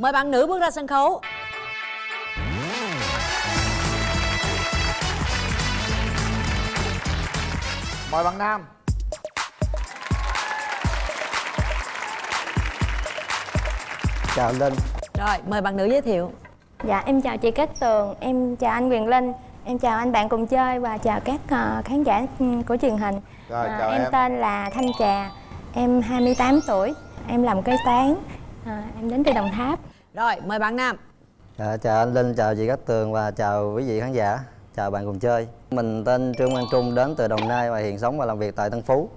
mời bạn nữ bước ra sân khấu. Mời bạn nam. Chào linh. Rồi mời bạn nữ giới thiệu. Dạ em chào chị Cát Tường, em chào anh Quyền Linh Em chào anh bạn cùng chơi và chào các ờ, khán giả ừ, của truyền hình. Rồi, À, chào em. em. tên là Thanh Trà, em 28 tuổi Em làm kế toán, À, em đến từ Đồng Tháp rồi mời bạn nam. Dạ, chào anh linh chào chị cát tường và chào quý vị khán giả. Chào bạn cùng chơi. Mình tên trương quang trung đến từ đồng nai và hiện sống và làm việc tại tân phú.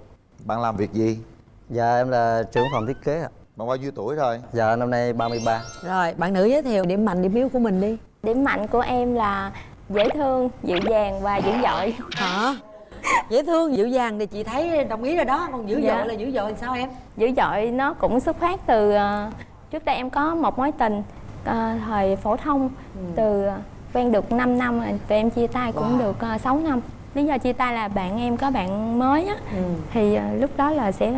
Bạn làm việc gì? Dạ em là trưởng phòng thiết kế ạ. Bạn bao nhiêu tuổi rồi? Dạ năm nay 33 rồi bạn nữ giới thiệu điểm mạnh điểm yếu của mình đi. Điểm mạnh của em là dễ thương, dịu dàng và dữ dội. Hả? Dễ thương dịu dàng thì chị thấy đồng ý rồi đó. Còn dữ Dạ. dội là dữ dội làm sao em? Dữ dội nó cũng xuất phát từ ờ, Trước đây em có một mối tình ờ, thời phổ thông Từ ờ, quen được 5 năm rồi, tụi em chia tay cũng Wow. được uh, 6 năm. Lý do chia tay là bạn em có bạn mới á. Ừ. thì à, lúc đó là sẽ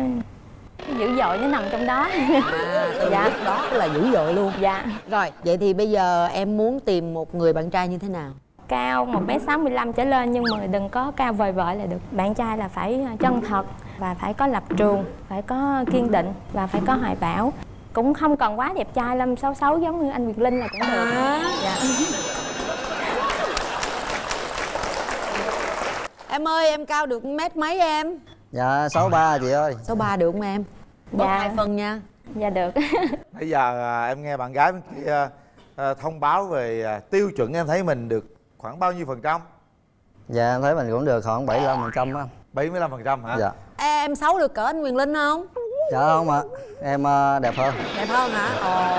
dữ dội nó nằm trong đó. À, từ Dạ. lúc đó là dữ dội luôn. Dạ. Rồi vậy thì bây giờ em muốn tìm một người bạn trai như thế nào? Cao một m 65 trở lên nhưng mà đừng có cao vời vợi là được. Bạn trai là phải à, chân thật và phải có lập trường phải có kiên định và phải có hoài bão cũng không cần quá đẹp trai lắm xấu xấu giống như anh Việt Linh là cũng được. À. dạ. em ơi em cao được mét mấy em? Dạ 63 chị ơi. Số ba được không em? Bớt Dạ. hai phân nha. Dạ được. Bây giờ à, em nghe bạn gái bên kia à, thông báo về à, tiêu chuẩn em thấy mình được khoảng bao nhiêu phần trăm? Dạ em thấy mình cũng được khoảng 75 phần trăm á. 75 phần trăm hả? Dạ. Em xấu được cỡ anh Quyền Linh không dạ không ạ? Em ờ, đẹp hơn. Đẹp hơn hả? Ồ.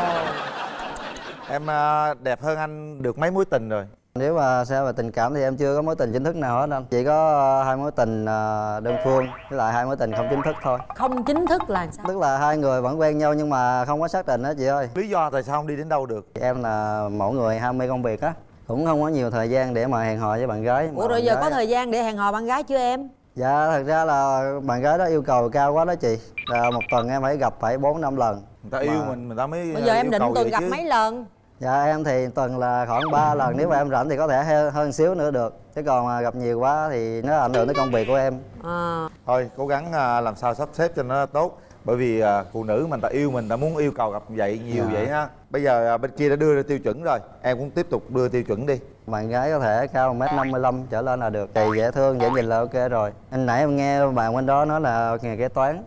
Em à, đẹp hơn anh được mấy mối tình rồi? Nếu mà xem về tình cảm thì em chưa có mối tình chính thức nào hết anh. Chỉ có ờ, hai mối tình ờ, đơn phương với lại hai mối tình không chính thức thôi. Không chính thức là sao? Tức là hai người vẫn quen nhau nhưng mà không có xác định đó chị ơi. Lý do tại sao không đi đến đâu được? Em là mẫu người ham mê công việc á. Cũng không có nhiều thời gian để mà hẹn hò với bạn gái. Ủa rồi giờ gái- có thời gian để hẹn hò bạn gái chưa em dạ thật ra là bạn gái đó yêu cầu cao quá đó chị. Là một tuần em phải gặp phải bốn năm lần người ta yêu Mà- mình người ta mới bây giờ à, em yêu định cầu tuần gặp chứ. mấy lần? Dạ em thì tuần là khoảng 3 lần nếu mà em rảnh thì có thể he- hơn xíu nữa được. Chứ còn mà gặp nhiều quá thì nó ảnh hưởng tới công việc của em. À, thôi cố gắng à, làm sao sắp xếp cho nó tốt. Bởi vì à, phụ nữ mình ta yêu mình ta muốn yêu cầu gặp vậy nhiều Dạ. vậy ha. Bây giờ à, bên kia đã đưa ra tiêu chuẩn rồi. Em cũng tiếp tục đưa tiêu chuẩn đi bạn gái có thể cao 1m55 trở lên là được. Thì dễ thương dễ nhìn là ok rồi. Anh nãy em nghe bạn bên đó nói là nghề kế toán.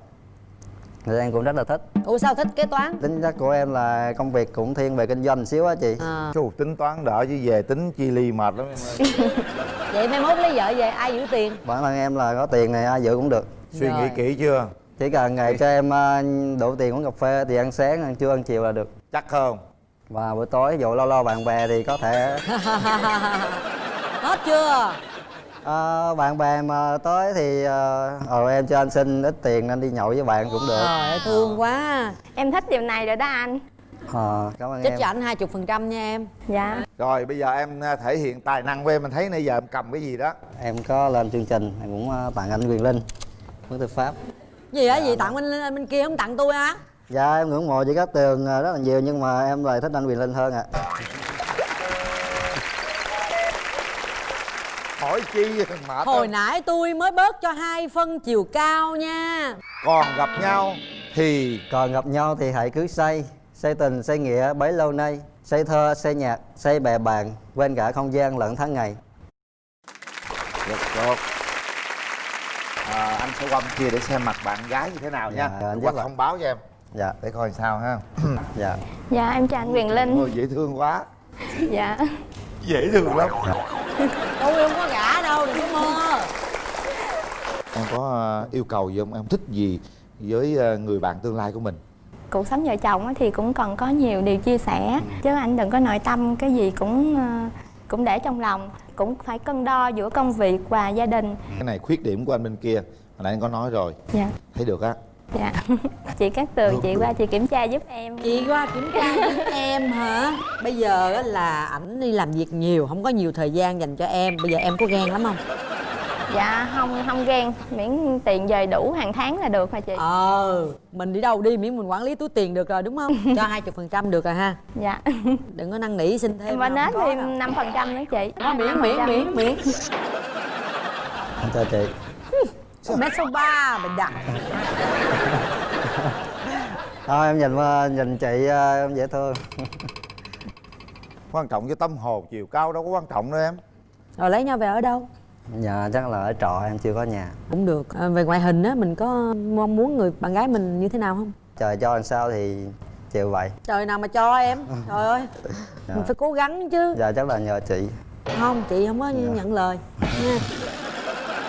Thì em cũng rất là thích. Ủa sao thích kế toán? Tính chất của em là công việc cũng thiên về kinh doanh xíu á chị. À, Chú tính toán đỡ chứ về tính chi ly mệt lắm em ơi. vậy mai mốt lấy vợ về ai giữ tiền? Bản thân em là có tiền này ai giữ cũng được. Suy nghĩ Rồi. kỹ chưa? Chỉ cần ngày cho em ờ, đủ tiền uống cà phê thì ăn sáng ăn trưa ăn chiều là được. Chắc không và buổi tối dụ lâu lâu bạn bè thì có thể hết chưa? Ờ, bạn bè mà tới thì ờ ờ, em cho anh xin ít tiền anh đi nhậu với bạn cũng được. Trời ơi thương quá. Em thích điều này rồi đó anh. Ờ cảm ơn em cho anh hai chục phần trăm nha em. Dạ. Rồi bây giờ em à, thể hiện tài năng của em mình thấy nãy giờ em cầm cái gì đó. Em có lên chương trình em cũng ờ, tặng anh quyền linh hướng tư pháp. Gì á gì tặng bên bên kia không tặng tôi á dạ em ngưỡng mộ chị Cát Tường ờ, rất là nhiều nhưng mà em lại thích anh quyền linh hơn ạ. Hỏi chi mệt hồi lắm. nãy tôi mới bớt cho hai phân chiều cao nha. Còn gặp nhau thì? Còn gặp nhau thì hãy cứ say say tình say nghĩa bấy lâu nay. Say thơ say nhạc say bè bạn quên cả không gian lẫn tháng ngày. Rất tốt à, anh sẽ qua bên kia để xem mặt bạn gái như thế nào nha. Dạ, anh qua thông báo cho em dạ để coi sao ha. Dạ. Dạ em chào anh Quyền Linh. Ôi, dễ thương quá. Dạ. Dễ thương lắm. Tôi không có gả đâu đừng có mơ. Em có ờ, yêu cầu gì không? Em thích gì với ờ, người bạn tương lai của mình? Cuộc sống vợ chồng á thì cũng cần có nhiều điều chia sẻ. Chứ anh đừng có nội tâm cái gì cũng ờ, cũng để trong lòng. Cũng phải cân đo giữa công việc và gia đình. Cái này khuyết điểm của anh bên kia hồi nãy anh có nói rồi. Dạ. Thấy được á dạ. Chị Cát Tường chị qua chị kiểm tra giúp em. Chị qua kiểm tra giúp em hả? Bây giờ á là ảnh đi làm việc nhiều không có nhiều thời gian dành cho em. Bây giờ em có ghen lắm không? Dạ không không ghen. Miễn tiền về đủ hàng tháng là được hả chị? Ờ mình đi đâu đi miễn mình quản lý túi tiền được rồi đúng không? Cho hai chục phần trăm được rồi ha. Dạ. Đừng có năn nỉ xin thêm em và không nết thêm năm phần trăm nữa chị. Đó, miễn miễn 5%. miễn miễn. Em chào chị mét số ba mình đặt Thôi em nhìn ờ, nhìn chị ờ, em dễ thương. Quan trọng cái tâm hồn chiều cao đâu có quan trọng đâu em. Rồi lấy nhau về ở đâu? Dạ chắc là ở trọ em chưa có nhà. Cũng được. À, về ngoại hình á mình có mong muốn người bạn gái mình như thế nào không? Trời cho làm sao thì chịu vậy. Trời nào mà cho em. Trời ơi. Dạ. mình phải cố gắng chứ. Dạ chắc là nhờ chị. Không chị không có nhận lời. Nha.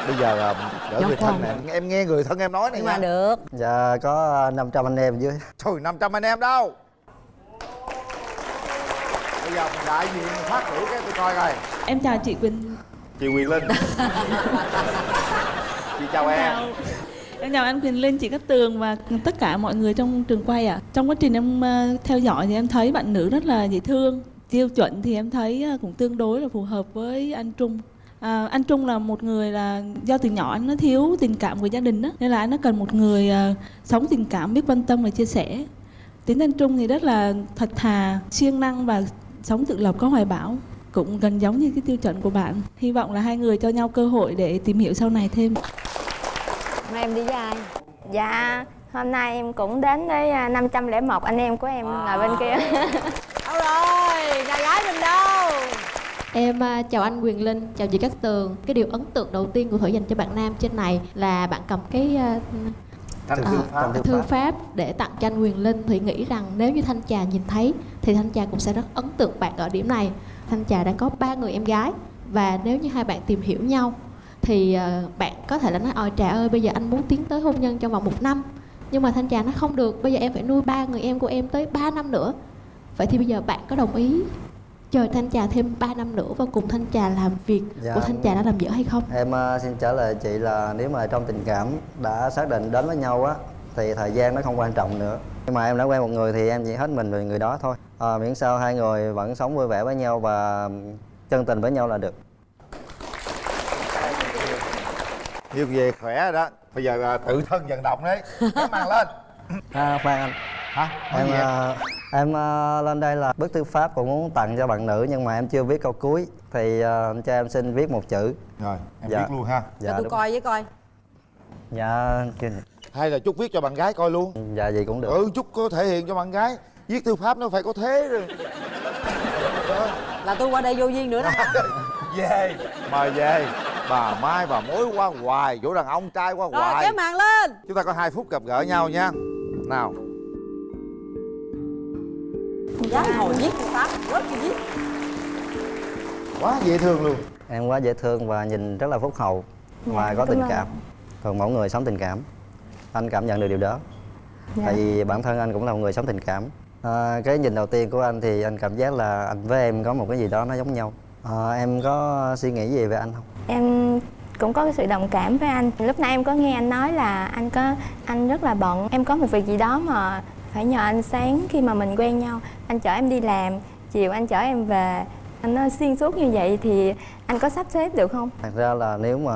Bây giờ là đỡ người thân nè. Em, em nghe người thân em nói này nhưng mà được. Dạ có 500 anh em dưới. Trời 500 anh em đâu? Bây giờ mình đại diện phát biểu cái tôi coi coi. Em chào chị Quỳnh. Chị Quyền Linh. Chị chào em. chào Em chào anh Quỳnh Linh, chị Cát Tường và tất cả mọi người trong trường quay ạ. Trong quá trình em ờ, theo dõi thì em thấy bạn nữ rất là dễ thương. Tiêu chuẩn thì em thấy ờ, cũng tương đối là phù hợp với anh Trung à, Anh Trung là một người là do từ nhỏ anh nó thiếu tình cảm của gia đình đó Nên là anh nó cần một người ờ, sống tình cảm, biết quan tâm và chia sẻ. Tính anh Trung thì rất là thật thà, siêng năng và sống tự lập có hoài bão cũng gần giống như cái tiêu chuẩn của bạn. Hy vọng là hai người cho nhau cơ hội để tìm hiểu sau này thêm. Hôm nay em đi với ai? Dạ hôm nay em cũng đến với à, 501 anh em của em ngồi bên kia đâu rồi nhà gái mình đâu Em à, chào anh Quyền Linh, chào chị Cát Tường. Cái điều ấn tượng đầu tiên của Thủy dành cho bạn nam trên này là bạn cầm cái à, Thanh à, thư pháp thư pháp để tặng cho anh Quyền Linh. Thủy nghĩ rằng nếu như Thanh Trà nhìn thấy thì Thanh Trà cũng sẽ rất ấn tượng bạn ở điểm này. Thanh Trà đang có ba người em gái và nếu như hai bạn tìm hiểu nhau thì à, bạn có thể là nói ôi Trà ơi bây giờ anh muốn tiến tới hôn nhân trong vòng một năm. Nhưng mà Thanh Trà nó không được bây giờ em phải nuôi ba người em của em tới 3 năm nữa. Vậy thì bây giờ bạn có đồng ý chờ Thanh Trà thêm 3 năm nữa và cùng Thanh Trà làm việc. Dạ. của Thanh Trà đã làm dở hay không? Em ờ, xin trả lời chị là nếu mà trong tình cảm đã xác định đến với nhau á thì thời gian nó không quan trọng nữa. Nhưng mà em đã quen một người thì em chỉ hết mình về người đó thôi. À, miễn sao hai người vẫn sống vui vẻ với nhau và chân tình với nhau là được. Như về khỏe rồi đó. Bây giờ à, tự thân vận động đấy. Màn lên. À, khoan anh. Hả? Em em? ờ, lên đây là bức thư pháp cũng muốn tặng cho bạn nữ nhưng mà em chưa viết câu cuối. Thì ờ, cho em xin viết một chữ. Rồi em Dạ. viết luôn ha. Cho tôi coi với coi. Dạ kêu- hay là chúc viết cho bạn gái coi luôn. Dạ gì cũng được. Ừ chúc có thể hiện cho bạn gái. Viết thư pháp nó phải có thế rồi. Là tôi qua đây vô duyên nữa đó. Hả về mời về. Bà mai bà mối qua hoài chỗ đàn ông trai qua rồi hoài. kéo màn lên. Chúng ta có hai phút gặp gỡ nhau nha. Nào dám hồi viết thư pháp rất là viết. Quá dễ thương luôn. Em quá dễ thương và nhìn rất là phúc hậu. Và Dạ, có tình cảm còn mẫu người sống tình cảm. Anh cảm nhận được điều đó. Dạ. tại vì bản thân anh cũng là một người sống tình cảm. À, cái nhìn đầu tiên của anh thì anh cảm giác là anh với em có một cái gì đó nó giống nhau. À, em có suy nghĩ gì về anh không? Em cũng có cái sự đồng cảm với anh. Lúc nãy em có nghe anh nói là anh có anh rất là bận. Em có một việc gì đó mà phải nhờ anh sáng khi mà mình quen nhau. Anh chở em đi làm chiều anh chở em về. Anh nó xuyên suốt như vậy thì anh có sắp xếp được không? Thật ra là nếu mà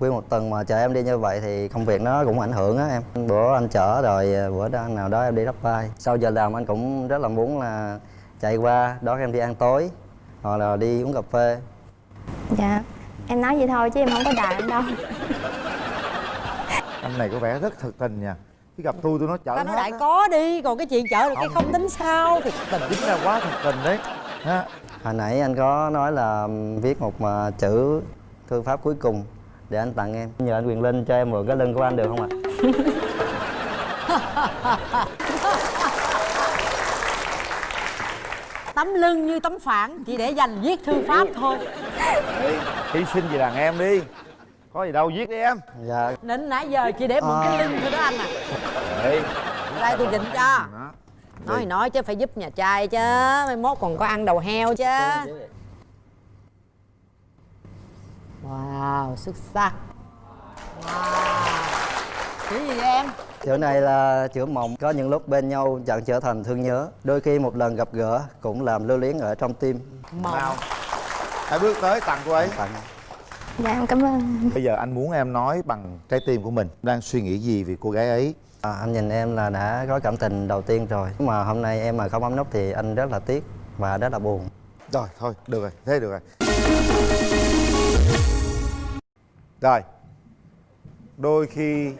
nguyên một tuần mà chờ em đi như vậy thì công việc nó cũng ảnh hưởng á em. Bữa anh chở rồi à, bữa đó nào đó em đi đắp vai. Sau giờ làm anh cũng rất là muốn là chạy qua đón em đi ăn tối hoặc là đi uống cà phê. Dạ em nói vậy thôi chứ em không có đài anh đâu. Anh này có vẻ rất thực tình nha chứ gặp tôi tôi nói chở ta nói hết đại á. có đi còn cái chuyện chở được cái Không. không tính sao. Thì tình chính ra quá thực tình đấy. Ha. Hồi nãy anh có nói là viết một mà chữ thư pháp cuối cùng để anh tặng em. Nhờ anh quyền linh cho em mượn cái lưng của anh được không ạ? Tấm lưng như tấm phản chỉ để dành viết thư pháp thôi. Hy sinh vì đàn em đi có gì đâu viết đi em. Dạ. Nên nãy giờ chỉ để mượn cái lưng thôi đó anh à. Ê, đây tôi chỉnh cho. Đó. nói thì nói chứ phải giúp nhà trai chứ. Mai mốt còn có ăn đầu heo chứ. Wow xuất sắc. Wow. Chữ gì vậy em? Chữ này là chữ mộng. Có những lúc bên nhau chẳng trở thành thương nhớ. Đôi khi một lần gặp gỡ cũng làm lưu luyến ở trong tim. Mộng. Nào. Hãy bước tới tặng cô ấy. Tặng dạ em cảm ơn. Bây giờ anh muốn em nói bằng trái tim của mình. Đang suy nghĩ gì về cô gái ấy? À, anh nhìn em là đã có cảm tình đầu tiên rồi. Nhưng mà hôm nay em mà không bấm nút thì anh rất là tiếc và rất là buồn. Rồi thôi được rồi thế được rồi. Rồi đôi khi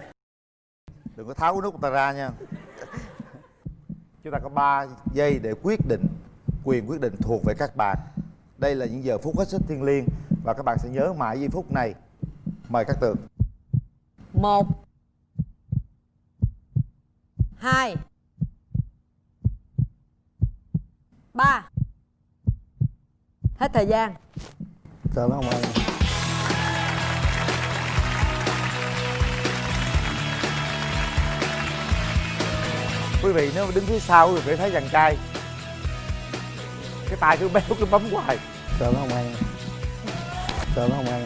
đừng có tháo cái nút người ta ra nha. Chúng ta có 3 giây để quyết định quyền quyết định thuộc về các bạn. Đây là những giờ phút hết sức thiêng liêng và các bạn sẽ nhớ mãi giây phút này. Mời các tường một. Hai. Ba. Hết thời gian. Cảm ơn anh quý vị nếu đứng phía sau quý vị phải thấy dàn trai. Cái tay cứ béo cứ bấm hoài. Cảm ơn anh cảm ơn anh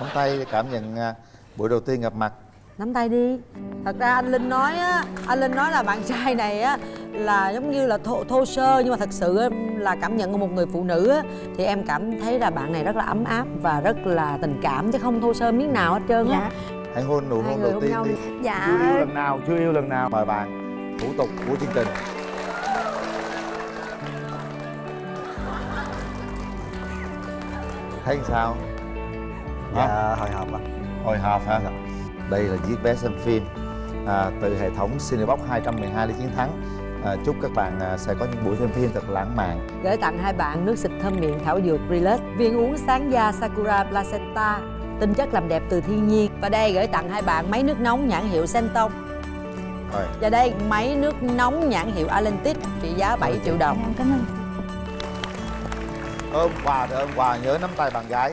nắm tay cảm nhận à, buổi đầu tiên gặp mặt. Nắm tay đi. Thật ra anh linh nói á anh linh nói là bạn trai này á là giống như là thô, thô sơ nhưng mà thật sự á, là cảm nhận của một người phụ nữ á thì em cảm thấy là bạn này rất là ấm áp và rất là tình cảm chứ không thô sơ miếng nào hết trơn á. Hãy hôn nụ hôn người đầu tiên đi. Dạ. chưa yêu lần nào chưa yêu lần nào. Mời bạn thủ tục của chương trình thấy sao? Dạ hồi hộp ạ. Hồi hộp hả? Đây là chiếc vé xem phim à, từ hệ thống Cinebox 212 để chiến thắng. À, chúc các bạn à, sẽ có những buổi xem phim thật lãng mạn. Gửi tặng hai bạn nước xịt thơm miệng thảo dược Relax viên uống sáng da Sakura Placenta. Tinh chất làm đẹp từ thiên nhiên. Và đây gửi tặng hai bạn máy nước nóng nhãn hiệu Senton rồi. Và đây máy nước nóng nhãn hiệu Alentis trị giá 7 triệu đồng. Em cảm ơn ôm quà thì ôm quà nhớ nắm tay bạn gái.